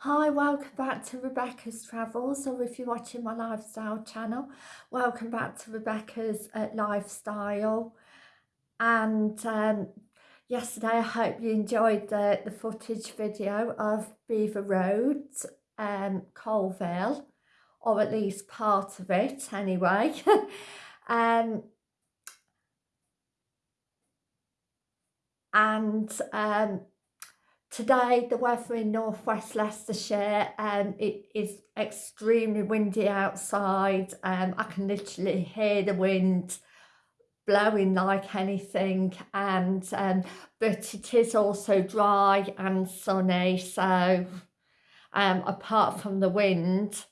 Hi, welcome back to Rebecca's Travels, or if you're watching my lifestyle channel, welcome back to Rebecca's uh, Lifestyle. And um, yesterday, I hope you enjoyed the, the footage video of Beaver Road, um, Coalville, or at least part of it anyway. um, and um, Today, the weather in northwest Leicestershire, um, it is extremely windy outside. Um, I can literally hear the wind blowing like anything and um, but it is also dry and sunny so um, apart from the wind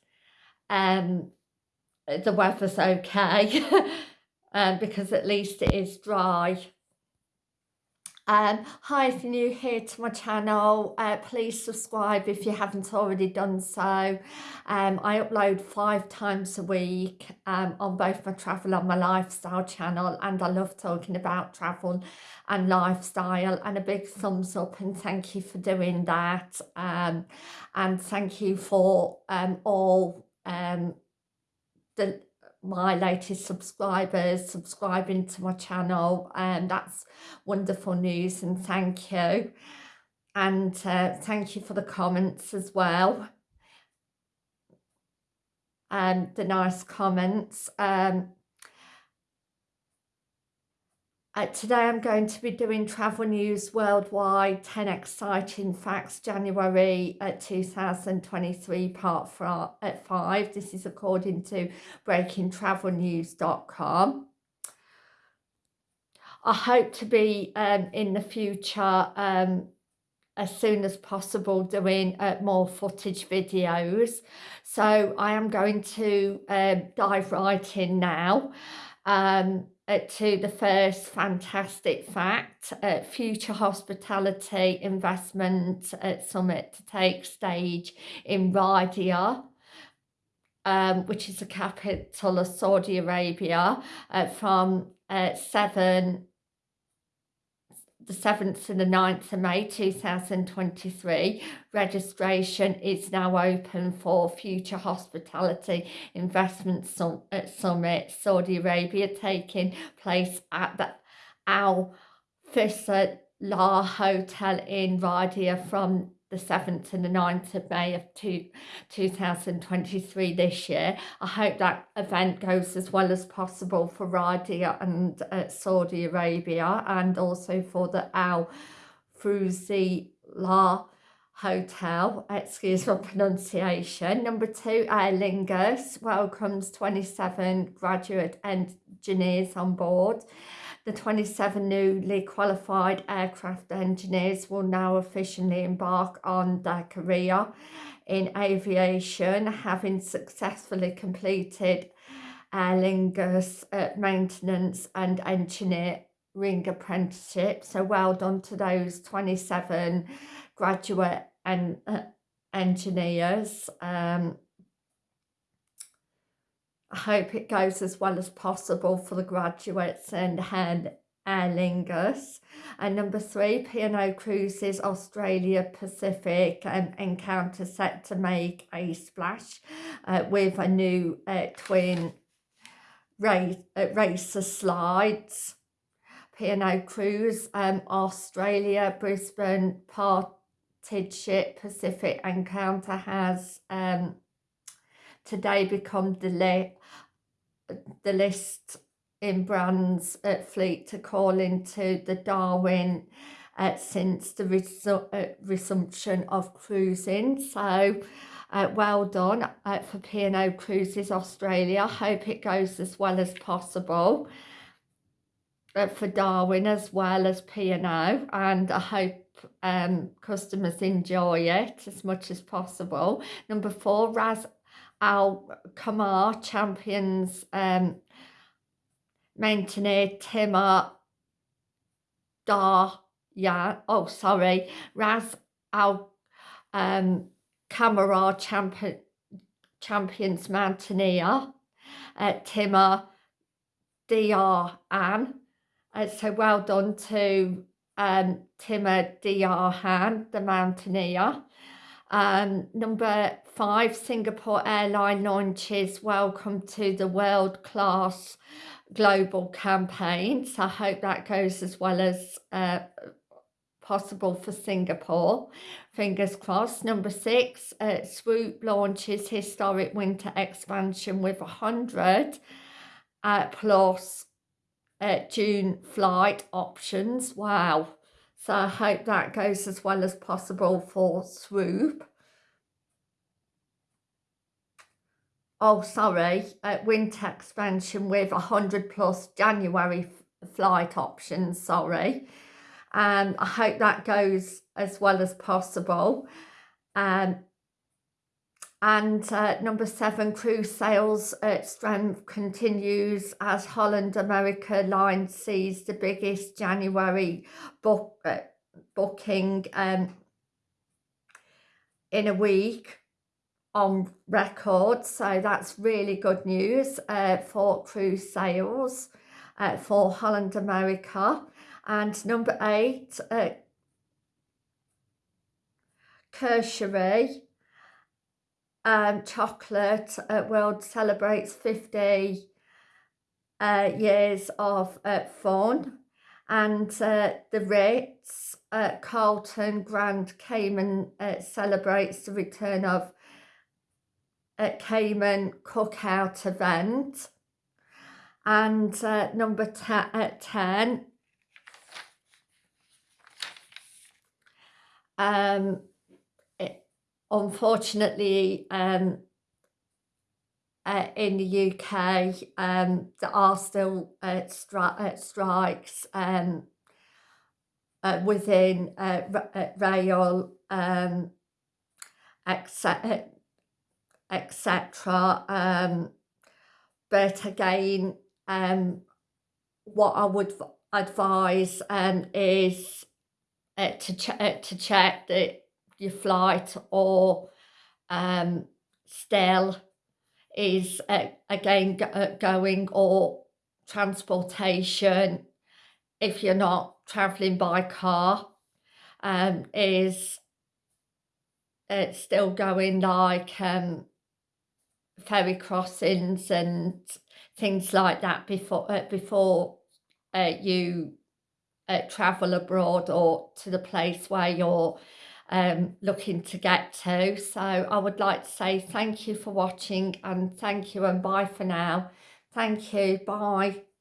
um, the weather's okay um, because at least it is dry um, hi, if you're new here to my channel, uh, please subscribe if you haven't already done so. Um, I upload five times a week um, on both my travel and my lifestyle channel and I love talking about travel and lifestyle and a big thumbs up and thank you for doing that um, and thank you for um, all um, the my latest subscribers subscribing to my channel and that's wonderful news and thank you. And uh, thank you for the comments as well. And um, the nice comments. Um, uh, today I'm going to be doing travel news worldwide 10 exciting facts January uh, 2023 part at uh, 5 this is according to breakingtravelnews.com I hope to be um, in the future um, as soon as possible doing uh, more footage videos. So I am going to uh, dive right in now. Um, uh, to the first fantastic fact, uh, Future Hospitality Investment uh, Summit to take stage in Riyadh, um, which is the capital of Saudi Arabia, uh, from uh, 7 the 7th to the 9th of May 2023. Registration is now open for Future Hospitality Investment Summit Saudi Arabia taking place at the Al La Hotel in Riyadh from the 7th and the 9th of May of two, 2023 this year. I hope that event goes as well as possible for Riyadh and uh, Saudi Arabia and also for the Al Fruzi La Hotel, excuse my pronunciation. Number two, Aer Lingus welcomes 27 graduate engineers on board. The 27 newly qualified aircraft engineers will now officially embark on their career in aviation, having successfully completed Aer Lingus uh, maintenance and engineering apprenticeship. So well done to those 27 graduate and uh, engineers. Um, hope it goes as well as possible for the graduates and Aer Lingus. And number three, P&O Cruises Australia Pacific um, encounter set to make a splash uh, with a new uh, twin race, uh, racer slides. P&O Cruise um, Australia Brisbane Parted Ship Pacific Encounter has um, today become the, the list in brands at fleet to call into the Darwin uh, since the resu uh, resumption of cruising. So uh, well done uh, for P&O Cruises Australia. I hope it goes as well as possible uh, for Darwin as well as P&O and I hope um, customers enjoy it as much as possible. Number four, Ras Al Khaimah champions um, Mountaineer Timur Dar yeah oh sorry Ras, Al um, Khaimah champion champions Mountaineer uh, Timur Dr An uh, so well done to um, Timur Dr Han the Mountaineer Um, number five, Singapore Airline launches Welcome to the World Class Global campaign. So I hope that goes as well as uh, possible for Singapore. Fingers crossed. Number six, uh, Swoop launches historic winter expansion with 100 uh, plus uh, June flight options. Wow. So I hope that goes as well as possible for Swoop. Oh, sorry, uh, winter expansion with 100 plus January flight options, sorry. Um, I hope that goes as well as possible. Um, and uh, number seven, cruise sales strength continues as Holland America Line sees the biggest January book uh, booking um, in a week on record. So that's really good news uh, for cruise sales uh, for Holland America. And number eight, uh, um, Chocolate uh, World celebrates 50 uh, years of uh, fun. And uh, the Ritz uh, Carlton Grand Cayman uh, celebrates the return of a Cayman cookout event. And number uh, 10, um, unfortunately, um, uh, in the UK, um, there are still uh, stri uh, strikes um, uh, within uh, uh rail, um, etc. etc. Um, but again, um, what I would advise um, is to, ch to check that your flight or um, still is uh, again uh, going or transportation if you're not travelling by car um, is it's still going like um, ferry crossings and things like that before uh, before uh, you uh, travel abroad or to the place where you're um, looking to get to. So I would like to say thank you for watching and thank you and bye for now. Thank you. Bye.